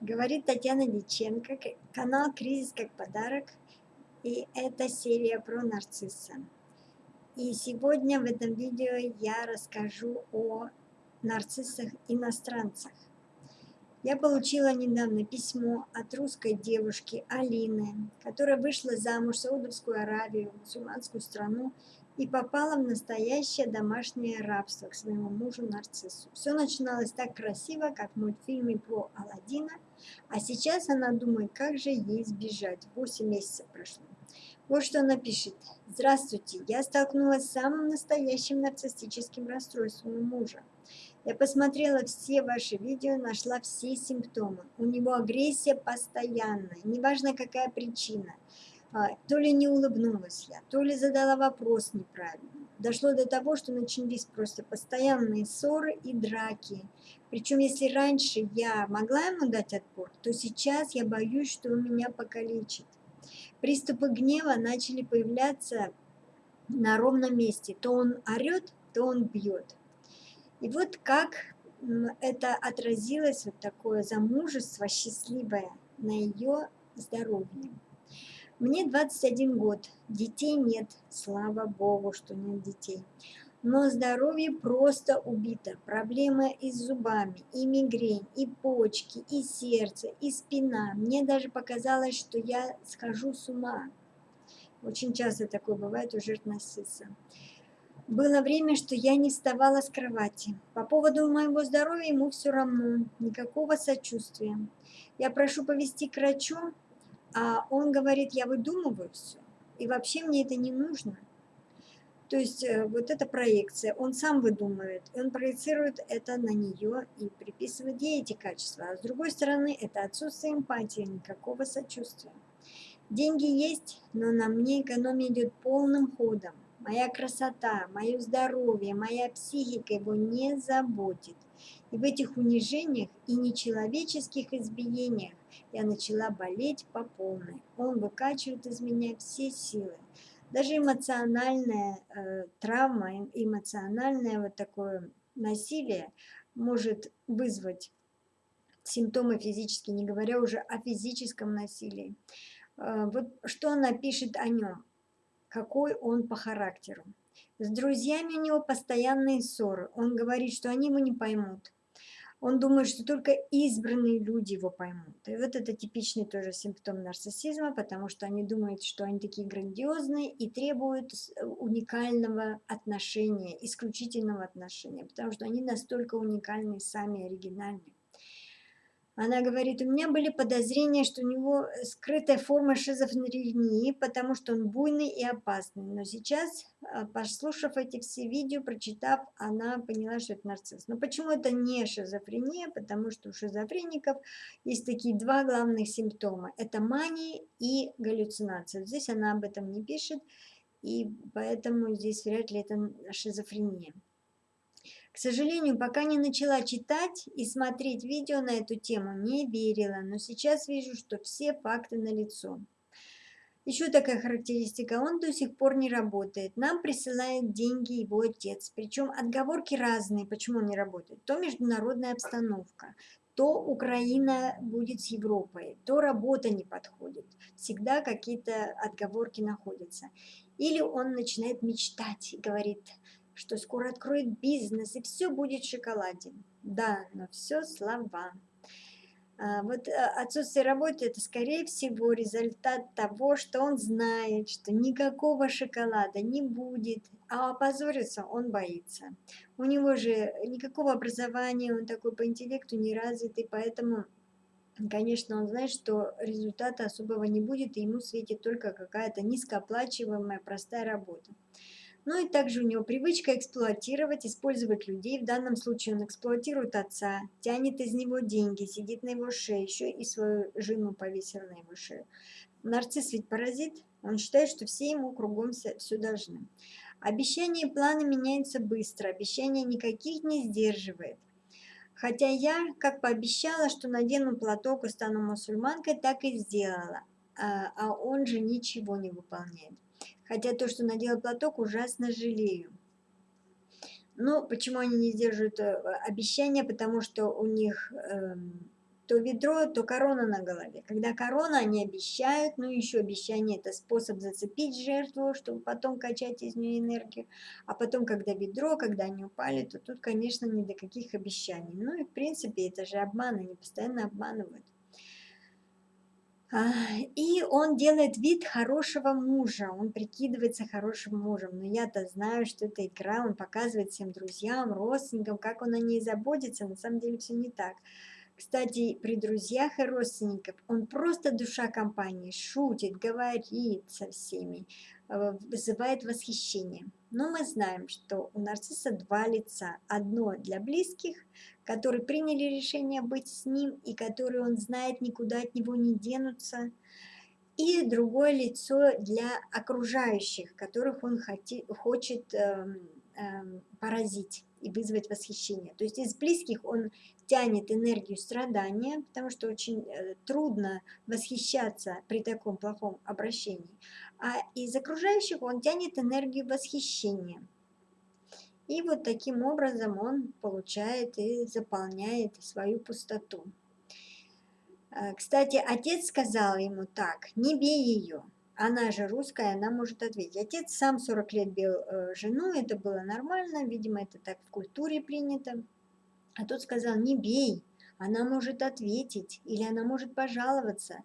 Говорит Татьяна Диченко, канал «Кризис как подарок». И это серия про нарцисса. И сегодня в этом видео я расскажу о нарциссах-иностранцах. Я получила недавно письмо от русской девушки Алины, которая вышла замуж в Саудовскую Аравию, мусульманскую страну, и попала в настоящее домашнее рабство к своему мужу Нарциссу. Все начиналось так красиво, как в мультфильме про Алладина, а сейчас она думает, как же ей сбежать. 8 месяцев прошло. Вот что она пишет. Здравствуйте, я столкнулась с самым настоящим нарциссическим расстройством у мужа. Я посмотрела все ваши видео, нашла все симптомы. У него агрессия постоянная, неважно какая причина – а, то ли не улыбнулась я, то ли задала вопрос неправильно. Дошло до того, что начались просто постоянные ссоры и драки. Причем, если раньше я могла ему дать отпор, то сейчас я боюсь, что он меня покалечит. Приступы гнева начали появляться на ровном месте. То он орет, то он бьет. И вот как это отразилось, вот такое замужество счастливое на ее здоровье. Мне 21 год, детей нет, слава богу, что нет детей. Но здоровье просто убито. Проблемы и с зубами, и мигрень, и почки, и сердце, и спина. Мне даже показалось, что я схожу с ума. Очень часто такое бывает у жертв нарцисса. Было время, что я не вставала с кровати. По поводу моего здоровья ему все равно, никакого сочувствия. Я прошу повести к врачу, а он говорит, я выдумываю все, и вообще мне это не нужно. То есть э, вот эта проекция, он сам выдумывает, он проецирует это на нее и приписывает ей эти качества. А с другой стороны, это отсутствие эмпатии, никакого сочувствия. Деньги есть, но на мне экономия идет полным ходом. Моя красота, мое здоровье, моя психика его не заботит. И в этих унижениях и нечеловеческих избиениях я начала болеть по полной. Он выкачивает из меня все силы. Даже эмоциональная э, травма, эмоциональное вот такое насилие может вызвать симптомы физические, не говоря уже о физическом насилии. Э, вот что она пишет о нем, какой он по характеру. С друзьями у него постоянные ссоры. Он говорит, что они его не поймут он думает, что только избранные люди его поймут. И вот это типичный тоже симптом нарциссизма, потому что они думают, что они такие грандиозные и требуют уникального отношения, исключительного отношения, потому что они настолько уникальны, сами оригинальны. Она говорит, у меня были подозрения, что у него скрытая форма шизофрении, потому что он буйный и опасный. Но сейчас, а, послушав эти все видео, прочитав, она поняла, что это нарцисс. Но почему это не шизофрения? Потому что у шизофреников есть такие два главных симптома. Это мания и галлюцинация. Здесь она об этом не пишет, и поэтому здесь вряд ли это шизофрения. К сожалению, пока не начала читать и смотреть видео на эту тему, не верила, но сейчас вижу, что все факты налицо. Еще такая характеристика, он до сих пор не работает. Нам присылает деньги его отец. Причем отговорки разные, почему он не работает. То международная обстановка, то Украина будет с Европой, то работа не подходит. Всегда какие-то отговорки находятся. Или он начинает мечтать и говорит, что скоро откроет бизнес и все будет в шоколаде. Да, но все слова. А, вот э, отсутствие работы – это, скорее всего, результат того, что он знает, что никакого шоколада не будет, а опозориться он боится. У него же никакого образования, он такой по интеллекту не развитый, поэтому, конечно, он знает, что результата особого не будет, и ему светит только какая-то низкооплачиваемая простая работа. Ну и также у него привычка эксплуатировать, использовать людей. В данном случае он эксплуатирует отца, тянет из него деньги, сидит на его шее, еще и свою жену повесил на его шею. Нарцисс ведь паразит, он считает, что все ему кругом все, должны. Обещания и планы меняются быстро, обещания никаких не сдерживает. Хотя я, как пообещала, что надену платок и стану мусульманкой, так и сделала. А, а он же ничего не выполняет. Хотя то, что надела платок, ужасно жалею. Но почему они не сдерживают э, обещания? Потому что у них э, то ведро, то корона на голове. Когда корона, они обещают, ну еще обещание – это способ зацепить жертву, чтобы потом качать из нее энергию. А потом, когда ведро, когда они упали, то тут, конечно, ни до каких обещаний. Ну и, в принципе, это же обман, они постоянно обманывают. И он делает вид хорошего мужа, он прикидывается хорошим мужем. Но я-то знаю, что это игра, он показывает всем друзьям, родственникам, как он о ней заботится. На самом деле все не так. Кстати, при друзьях и родственниках он просто душа компании, шутит, говорит со всеми, э, вызывает восхищение. Но мы знаем, что у нарцисса два лица. Одно для близких, которые приняли решение быть с ним и которые он знает, никуда от него не денутся. И другое лицо для окружающих, которых он хоти, хочет э, э, поразить и вызвать восхищение. То есть из близких он тянет энергию страдания, потому что очень э, трудно восхищаться при таком плохом обращении. А из окружающих он тянет энергию восхищения. И вот таким образом он получает и заполняет свою пустоту. Э, кстати, отец сказал ему так, не бей ее. Она же русская, она может ответить. Отец сам 40 лет бил э, жену, это было нормально, видимо, это так в культуре принято. А тот сказал, не бей, она может ответить, или она может пожаловаться.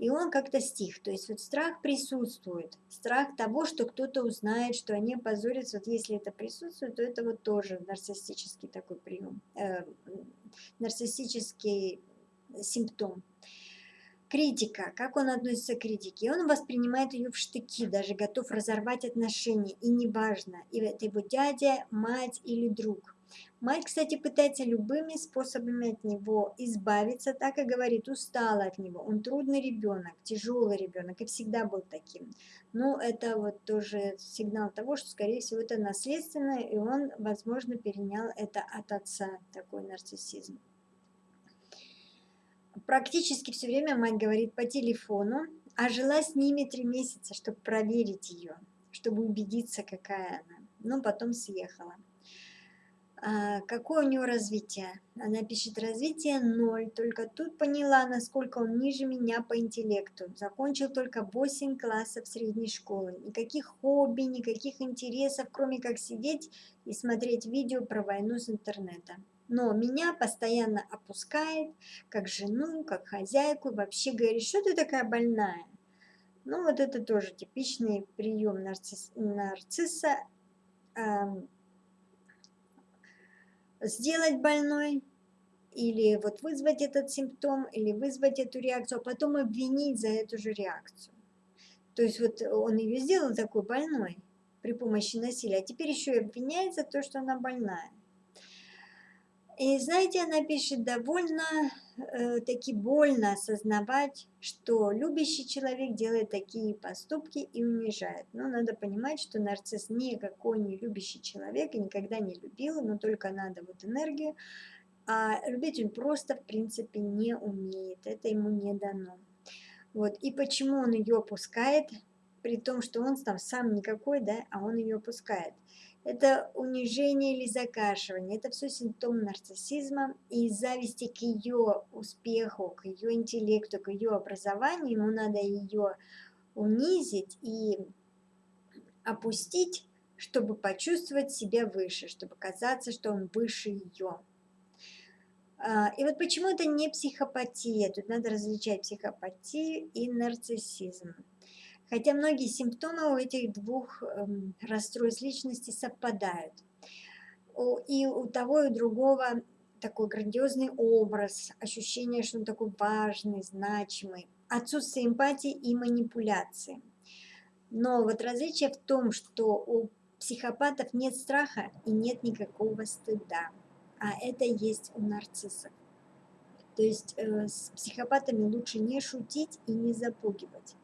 И он как-то стих, то есть вот страх присутствует, страх того, что кто-то узнает, что они опозорятся, вот если это присутствует, то это вот тоже нарциссический такой прием, э, нарциссический симптом. Критика, как он относится к критике? Он воспринимает ее в штыки, даже готов разорвать отношения, и неважно, и это его дядя, мать или друг – Мать, кстати, пытается любыми способами от него избавиться, так и говорит, устала от него. Он трудный ребенок, тяжелый ребенок и всегда был таким. Но это вот тоже сигнал того, что, скорее всего, это наследственно, и он, возможно, перенял это от отца, такой нарциссизм. Практически все время мать говорит по телефону, а жила с ними три месяца, чтобы проверить ее, чтобы убедиться, какая она. Но потом съехала. А, какое у него развитие? Она пишет, развитие ноль, только тут поняла, насколько он ниже меня по интеллекту. Закончил только 8 классов средней школы. Никаких хобби, никаких интересов, кроме как сидеть и смотреть видео про войну с интернета. Но меня постоянно опускает, как жену, как хозяйку, вообще говорит, что ты такая больная? Ну вот это тоже типичный прием нарцисс, нарцисса, сделать больной, или вот вызвать этот симптом, или вызвать эту реакцию, а потом обвинить за эту же реакцию. То есть вот он ее сделал такой больной при помощи насилия, а теперь еще и обвиняет за то, что она больная. И знаете, она пишет, довольно э, таки больно осознавать, что любящий человек делает такие поступки и унижает. Но надо понимать, что нарцисс никакой не любящий человек и никогда не любил, но только надо вот энергию. А любить он просто, в принципе, не умеет, это ему не дано. Вот. И почему он ее опускает, при том, что он там сам никакой, да, а он ее опускает – это унижение или закашивание, это все симптом нарциссизма и зависти к ее успеху, к ее интеллекту, к ее образованию, ему надо ее унизить и опустить, чтобы почувствовать себя выше, чтобы казаться, что он выше ее. А, и вот почему это не психопатия, тут надо различать психопатию и нарциссизм. Хотя многие симптомы у этих двух эм, расстройств личности совпадают. И у того, и у другого такой грандиозный образ, ощущение, что он такой важный, значимый, отсутствие эмпатии и манипуляции. Но вот различие в том, что у психопатов нет страха и нет никакого стыда, а это есть у нарциссов. То есть э, с психопатами лучше не шутить и не запугивать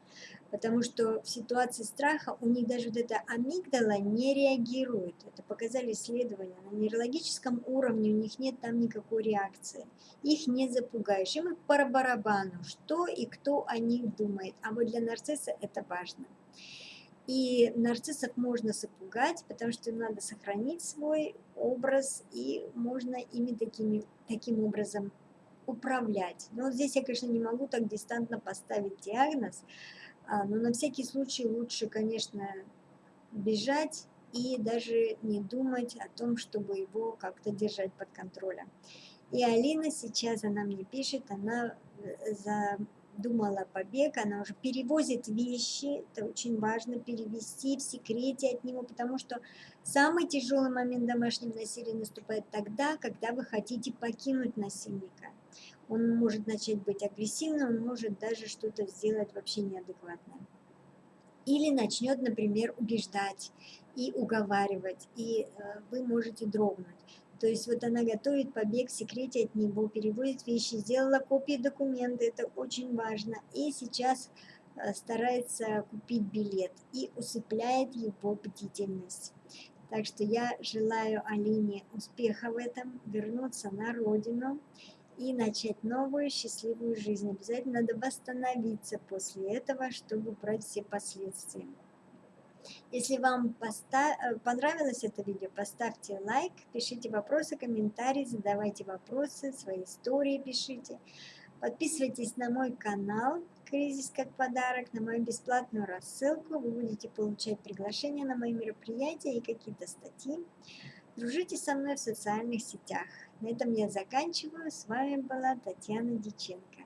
потому что в ситуации страха у них даже вот эта амигдала не реагирует. Это показали исследования. На нейрологическом уровне у них нет там никакой реакции. Их не запугаешь. Им по барабану, что и кто о них думает. А вот для нарцисса это важно. И нарциссов можно запугать, потому что им надо сохранить свой образ, и можно ими такими, таким образом управлять. Но здесь я, конечно, не могу так дистантно поставить диагноз, но на всякий случай лучше, конечно, бежать и даже не думать о том, чтобы его как-то держать под контролем. И Алина сейчас, она мне пишет, она э, задумала побег, она уже перевозит вещи, это очень важно перевести в секрете от него, потому что самый тяжелый момент домашнего насилия наступает тогда, когда вы хотите покинуть насильника. Он может начать быть агрессивным, он может даже что-то сделать вообще неадекватное. Или начнет, например, убеждать и уговаривать, и э, вы можете дрогнуть. То есть вот она готовит побег в секрете от него, переводит вещи, сделала копии документа, это очень важно. И сейчас э, старается купить билет и усыпляет его бдительность. Так что я желаю Алине успеха в этом, вернуться на родину и начать новую счастливую жизнь. Обязательно надо восстановиться после этого, чтобы убрать все последствия. Если вам э, понравилось это видео, поставьте лайк, пишите вопросы, комментарии, задавайте вопросы, свои истории пишите. Подписывайтесь на мой канал «Кризис как подарок», на мою бесплатную рассылку. Вы будете получать приглашения на мои мероприятия и какие-то статьи. Дружите со мной в социальных сетях. На этом я заканчиваю. С вами была Татьяна Диченко.